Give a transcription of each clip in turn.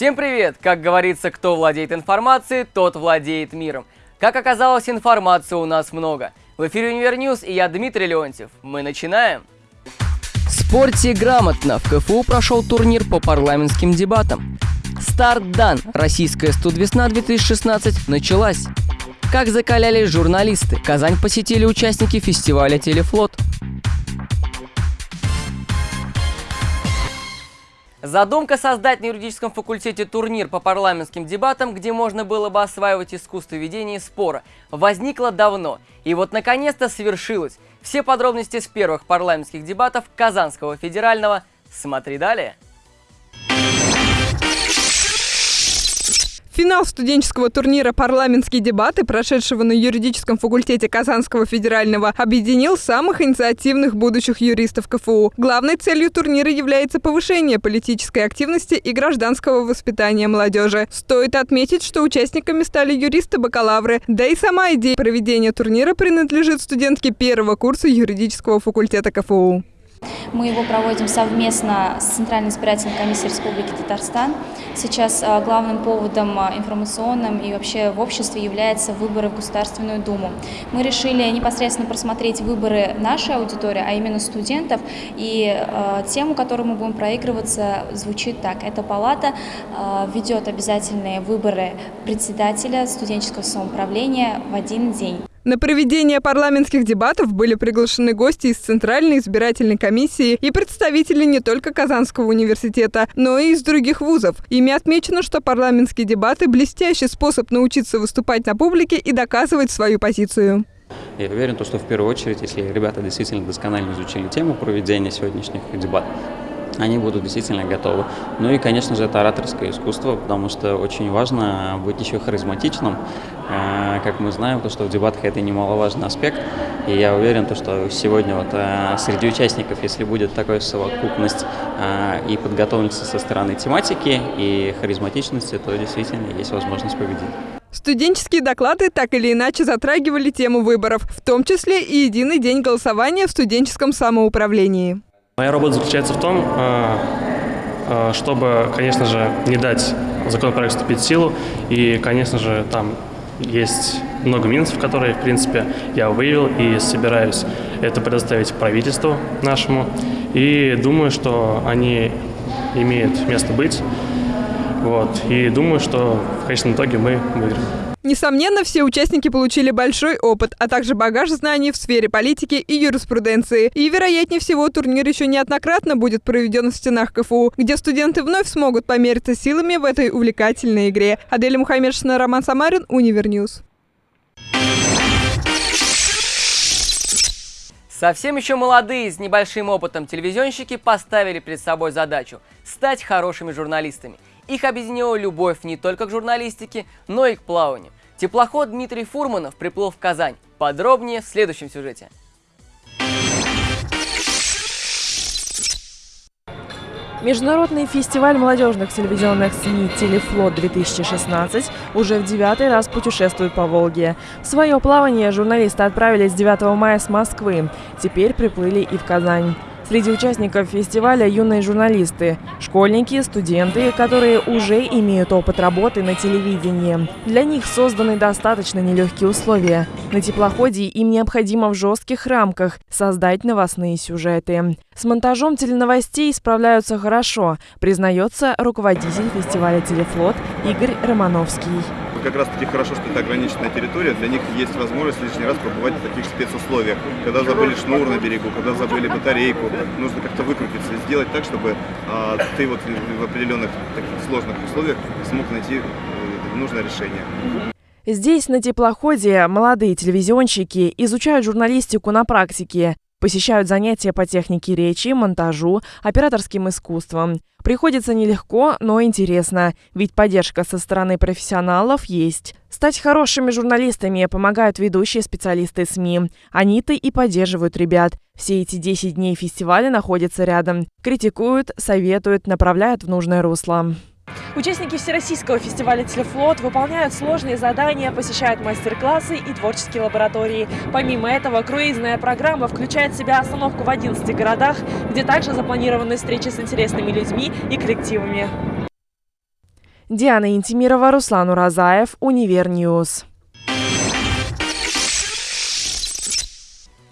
Всем привет! Как говорится, кто владеет информацией, тот владеет миром. Как оказалось, информации у нас много. В эфире Univer News и я Дмитрий Леонтьев. Мы начинаем. Спорьте грамотно. В КФУ прошел турнир по парламентским дебатам. Старт дан. Российская студвесна 2016 началась. Как закалялись журналисты. Казань посетили участники фестиваля «Телефлот». Задумка создать на юридическом факультете турнир по парламентским дебатам, где можно было бы осваивать искусство ведения спора, возникла давно. И вот наконец-то свершилось. Все подробности с первых парламентских дебатов Казанского федерального. Смотри далее. Финал студенческого турнира «Парламентские дебаты», прошедшего на юридическом факультете Казанского федерального, объединил самых инициативных будущих юристов КФУ. Главной целью турнира является повышение политической активности и гражданского воспитания молодежи. Стоит отметить, что участниками стали юристы-бакалавры, да и сама идея проведения турнира принадлежит студентке первого курса юридического факультета КФУ. Мы его проводим совместно с Центральной избирательной комиссией Республики Татарстан. Сейчас а, главным поводом а, информационным и вообще в обществе являются выборы в Государственную Думу. Мы решили непосредственно просмотреть выборы нашей аудитории, а именно студентов. И э, тему, которую мы будем проигрываться, звучит так. Эта палата ведет обязательные выборы председателя студенческого самоуправления в один день. На проведение парламентских дебатов были приглашены гости из Центральной избирательной комиссии и представители не только Казанского университета, но и из других вузов. Ими отмечено, что парламентские дебаты – блестящий способ научиться выступать на публике и доказывать свою позицию. Я уверен, что в первую очередь, если ребята действительно досконально изучили тему проведения сегодняшних дебатов, они будут действительно готовы. Ну и, конечно же, это ораторское искусство, потому что очень важно быть еще харизматичным. Э, как мы знаем, то, что в дебатах это немаловажный аспект. И я уверен, то, что сегодня вот э, среди участников, если будет такая совокупность э, и подготовленности со стороны тематики и харизматичности, то действительно есть возможность победить. Студенческие доклады так или иначе затрагивали тему выборов, в том числе и единый день голосования в студенческом самоуправлении. Моя работа заключается в том, а, а, чтобы, конечно же, не дать законопроекту вступить в силу. И, конечно же, там есть много минусов, которые, в принципе, я выявил и собираюсь это предоставить правительству нашему. И думаю, что они имеют место быть. Вот. И думаю, что в конечном итоге мы выиграем. Несомненно, все участники получили большой опыт, а также багаж знаний в сфере политики и юриспруденции. И, вероятнее всего, турнир еще неоднократно будет проведен в стенах КФУ, где студенты вновь смогут помериться силами в этой увлекательной игре. Аделя Мухаммедшина, Роман Самарин, Univer News. Совсем еще молодые, с небольшим опытом телевизионщики поставили перед собой задачу – стать хорошими журналистами – их объединила любовь не только к журналистике, но и к плаванию. Теплоход Дмитрий Фурманов приплыл в Казань. Подробнее в следующем сюжете. Международный фестиваль молодежных телевизионных СМИ «Телефлот-2016» уже в девятый раз путешествует по Волге. В свое плавание журналисты отправились 9 мая с Москвы. Теперь приплыли и в Казань. Среди участников фестиваля юные журналисты, школьники, студенты, которые уже имеют опыт работы на телевидении. Для них созданы достаточно нелегкие условия. На теплоходе им необходимо в жестких рамках создать новостные сюжеты. С монтажом теленовостей справляются хорошо, признается руководитель фестиваля «Телефлот» Игорь Романовский как раз таки хорошо, что это ограниченная территория, для них есть возможность лишний раз побывать в таких спецусловиях. Когда забыли шнур на берегу, когда забыли батарейку, нужно как-то выкрутиться сделать так, чтобы а, ты вот в определенных таких сложных условиях смог найти э, нужное решение. Здесь, на теплоходе, молодые телевизионщики изучают журналистику на практике. Посещают занятия по технике речи, монтажу, операторским искусством. Приходится нелегко, но интересно, ведь поддержка со стороны профессионалов есть. Стать хорошими журналистами помогают ведущие специалисты СМИ. Они-то и поддерживают ребят. Все эти 10 дней фестиваля находятся рядом. Критикуют, советуют, направляют в нужное русло. Участники Всероссийского фестиваля «Телефлот» выполняют сложные задания, посещают мастер-классы и творческие лаборатории. Помимо этого, круизная программа включает в себя остановку в 11 городах, где также запланированы встречи с интересными людьми и коллективами. Диана Интимирова, Руслан Уразаев, Univer News.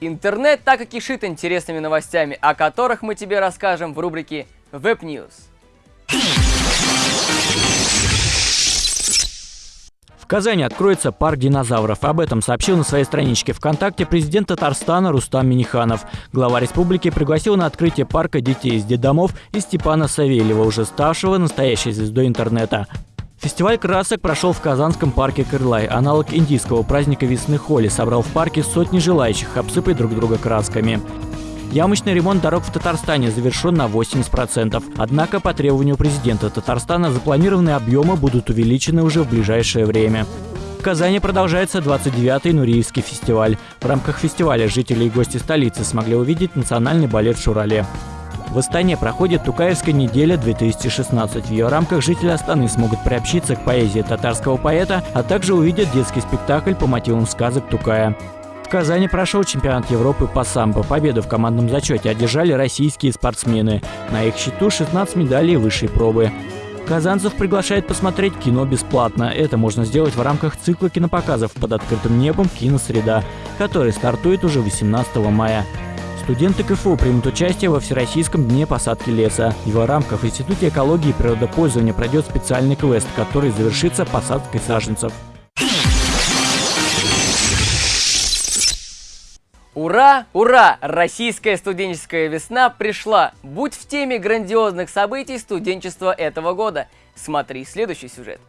Интернет так и кишит интересными новостями, о которых мы тебе расскажем в рубрике Web Казани откроется парк динозавров. Об этом сообщил на своей страничке ВКонтакте президент Татарстана Рустам Миниханов. Глава республики пригласил на открытие парка детей из детдомов и Степана Савельева, уже ставшего настоящей звездой интернета. Фестиваль красок прошел в Казанском парке Крылай. Аналог индийского праздника весны Холи собрал в парке сотни желающих обсыпать друг друга красками. Ямочный ремонт дорог в Татарстане завершен на 80%. Однако по требованию президента Татарстана запланированные объемы будут увеличены уже в ближайшее время. В Казани продолжается 29-й Нуриевский фестиваль. В рамках фестиваля жители и гости столицы смогли увидеть национальный балет в Шурале. В Астане проходит Тукаевская неделя 2016. В ее рамках жители Астаны смогут приобщиться к поэзии татарского поэта, а также увидят детский спектакль по мотивам сказок Тукая. В Казани прошел чемпионат Европы по самбо. Победу в командном зачете одержали российские спортсмены. На их счету 16 медалей высшей пробы. Казанцев приглашает посмотреть кино бесплатно. Это можно сделать в рамках цикла кинопоказов под открытым небом «Киносреда», который стартует уже 18 мая. Студенты КФУ примут участие во Всероссийском дне посадки леса. В его рамках в Институте экологии и природопользования пройдет специальный квест, который завершится посадкой саженцев. Ура, ура! Российская студенческая весна пришла! Будь в теме грандиозных событий студенчества этого года. Смотри следующий сюжет.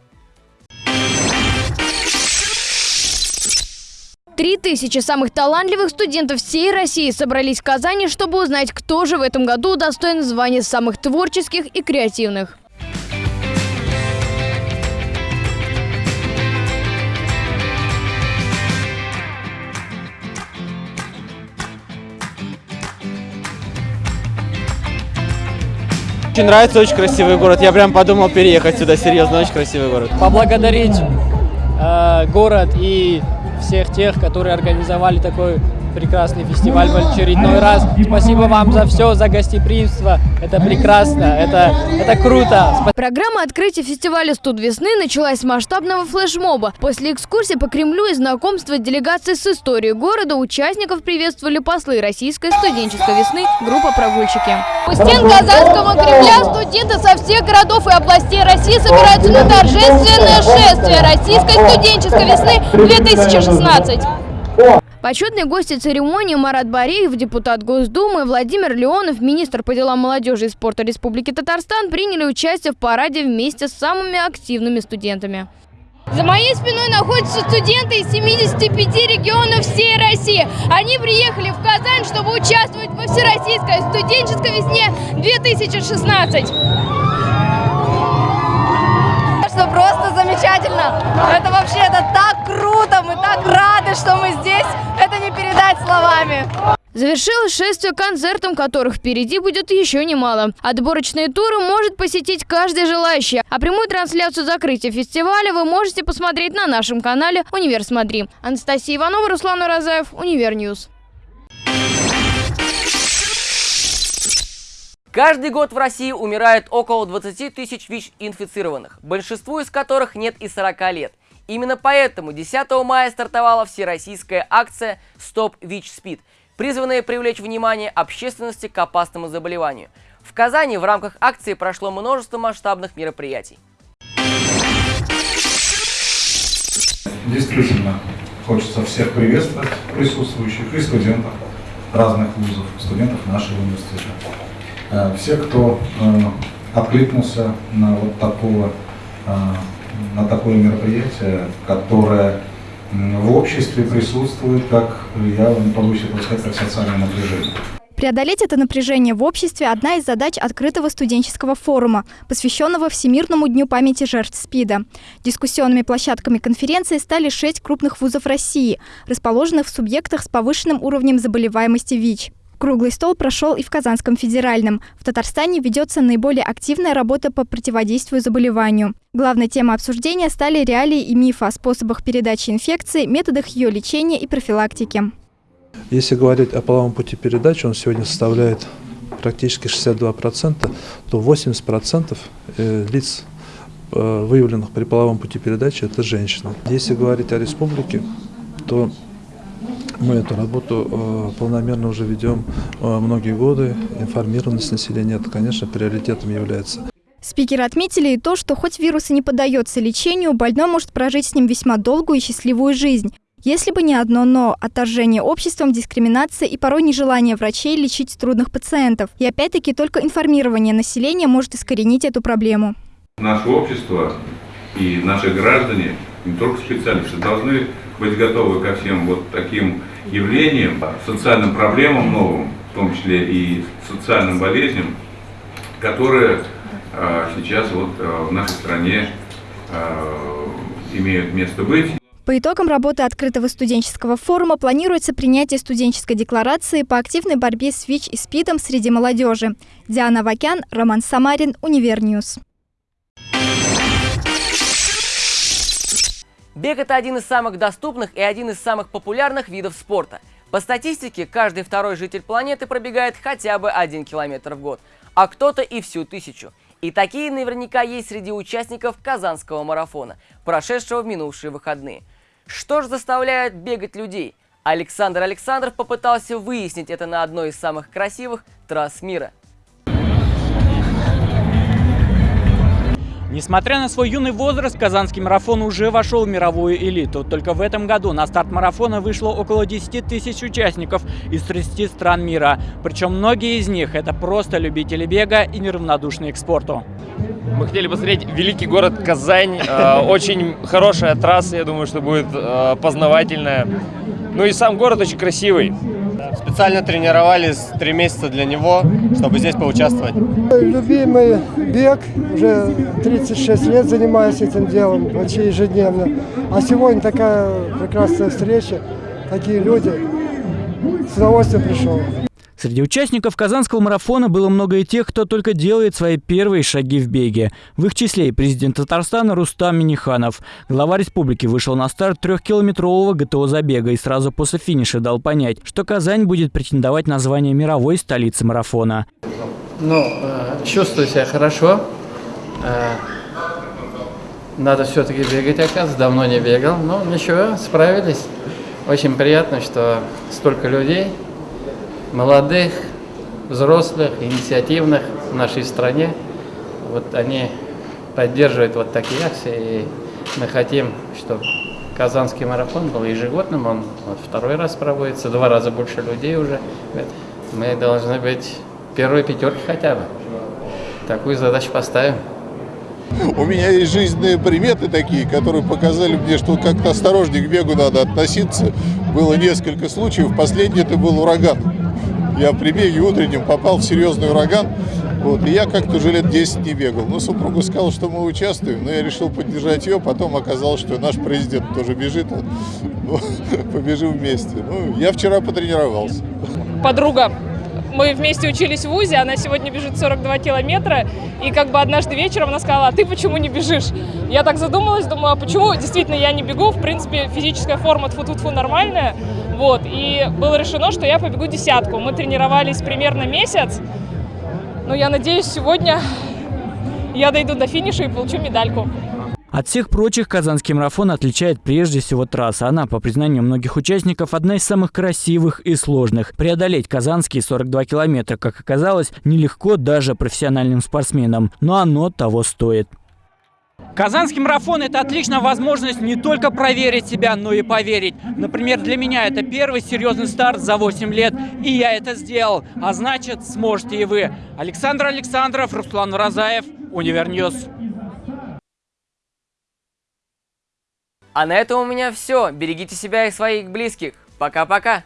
Три тысячи самых талантливых студентов всей России собрались в Казани, чтобы узнать, кто же в этом году достоин звания самых творческих и креативных. Очень нравится, очень красивый город. Я прям подумал переехать сюда, серьезно, очень красивый город. Поблагодарить э, город и всех тех, которые организовали такой прекрасный фестиваль в очередной раз. Спасибо вам за все, за гостеприимство. Это прекрасно, это, это круто. Программа открытия фестиваля «Студ весны» началась с масштабного флешмоба. После экскурсии по Кремлю и знакомства делегации с историей города участников приветствовали послы российской студенческой весны группа «Прогульщики». У стен Казанского Кремля студенты со всех городов и областей России собираются на торжественное шествие российской студенческой весны 2016. Почетные гости церемонии Марат Бареев, депутат Госдумы, Владимир Леонов, министр по делам молодежи и спорта Республики Татарстан приняли участие в параде вместе с самыми активными студентами. За моей спиной находятся студенты из 75 регионов всей России. Они приехали в Казань, чтобы участвовать во Всероссийской студенческой весне 2016 что просто замечательно. Это вообще, это так круто, мы так рады, что мы здесь. Это не передать словами. Завершилось шествие концертом, которых впереди будет еще немало. Отборочные туры может посетить каждый желающий. А прямую трансляцию закрытия фестиваля вы можете посмотреть на нашем канале «Универ Смотри». Анастасия Иванова, Руслан Уразаев, Univer News. Каждый год в России умирает около 20 тысяч ВИЧ-инфицированных, большинству из которых нет и 40 лет. Именно поэтому 10 мая стартовала всероссийская акция «Стоп ВИЧ-СПИД», призванная привлечь внимание общественности к опасному заболеванию. В Казани в рамках акции прошло множество масштабных мероприятий. Действительно, хочется всех приветствовать, присутствующих и студентов разных вузов, студентов нашего университета. Э, все, кто э, откликнулся на вот такого, э, на такое мероприятие, которое в обществе присутствует, как я побоюсь этого сказать, как социальное напряжение. Преодолеть это напряжение в обществе – одна из задач открытого студенческого форума, посвященного Всемирному дню памяти жертв СПИДа. Дискуссионными площадками конференции стали шесть крупных вузов России, расположенных в субъектах с повышенным уровнем заболеваемости ВИЧ. Круглый стол прошел и в Казанском федеральном. В Татарстане ведется наиболее активная работа по противодействию заболеванию. Главной темой обсуждения стали реалии и мифы о способах передачи инфекции, методах ее лечения и профилактики. Если говорить о половом пути передачи, он сегодня составляет практически 62%, то 80% э, лиц э, выявленных при половом пути передачи, это женщины. Если говорить о республике, то мы эту работу э, полномерно уже ведем э, многие годы. Информированность населения, это, конечно, приоритетом является. Спикеры отметили и то, что хоть вирус и не поддается лечению, больной может прожить с ним весьма долгую и счастливую жизнь. Если бы не одно «но» – отторжение обществом, дискриминация и порой нежелание врачей лечить трудных пациентов. И опять-таки только информирование населения может искоренить эту проблему. Наше общество и наши граждане, не только специалисты, должны быть готовы ко всем вот таким явлениям, социальным проблемам новым, в том числе и социальным болезням, которые э, сейчас вот э, в нашей стране э, имеют место быть. По итогам работы открытого студенческого форума планируется принятие студенческой декларации по активной борьбе с ВИЧ и СПИДом среди молодежи. Диана Вакян, Роман Самарин, Univer News. Бег – это один из самых доступных и один из самых популярных видов спорта. По статистике, каждый второй житель планеты пробегает хотя бы один километр в год, а кто-то и всю тысячу. И такие наверняка есть среди участников Казанского марафона, прошедшего в минувшие выходные. Что же заставляет бегать людей? Александр Александров попытался выяснить это на одной из самых красивых трасс мира – Несмотря на свой юный возраст, казанский марафон уже вошел в мировую элиту. Только в этом году на старт марафона вышло около 10 тысяч участников из 30 стран мира. Причем многие из них это просто любители бега и неравнодушные к спорту. Мы хотели посмотреть великий город Казань. Э, очень хорошая трасса, я думаю, что будет э, познавательная. Ну и сам город очень красивый. Специально тренировались три месяца для него, чтобы здесь поучаствовать. Любимый бег, уже 36 лет занимаюсь этим делом почти ежедневно. А сегодня такая прекрасная встреча, такие люди, с удовольствием пришел. Среди участников Казанского марафона было много и тех, кто только делает свои первые шаги в беге. В их числе и президент Татарстана Рустам Миниханов. Глава республики вышел на старт трехкилометрового ГТО забега и сразу после финиша дал понять, что Казань будет претендовать на звание мировой столицы марафона. Ну, э, чувствую себя хорошо. Э, надо все-таки бегать, оказывается. Давно не бегал. Но ничего, справились. Очень приятно, что столько людей молодых, взрослых, инициативных в нашей стране. Вот они поддерживают вот такие акции, и мы хотим, чтобы Казанский марафон был ежегодным, он вот второй раз проводится, два раза больше людей уже. Мы должны быть первой пятерки хотя бы. Такую задачу поставим. У меня есть жизненные приметы такие, которые показали мне, что как-то осторожнее к бегу надо относиться. Было несколько случаев. Последний это был ураган. Я при беге утреннем попал в серьезный ураган. Вот, и я как-то уже лет 10 не бегал. Но супруга сказала, что мы участвуем, но я решил поддержать ее. Потом оказалось, что наш президент тоже бежит. Ну, побежим вместе. Ну, я вчера потренировался. Подруга мы вместе учились в ВУЗе, она сегодня бежит 42 километра, и как бы однажды вечером она сказала, а ты почему не бежишь? Я так задумалась, думаю, а почему? Действительно, я не бегу, в принципе, физическая форма тфу-тфу-тфу нормальная, вот, и было решено, что я побегу десятку. Мы тренировались примерно месяц, но я надеюсь, сегодня я дойду до финиша и получу медальку. От всех прочих казанский марафон отличает прежде всего трасса. Она, по признанию многих участников, одна из самых красивых и сложных. Преодолеть казанские 42 километра, как оказалось, нелегко даже профессиональным спортсменам, но оно того стоит. Казанский марафон – это отличная возможность не только проверить себя, но и поверить. Например, для меня это первый серьезный старт за 8 лет, и я это сделал. А значит, сможете и вы. Александр Александров, Руслан Уразаев, Univer News. А на этом у меня все. Берегите себя и своих близких. Пока-пока.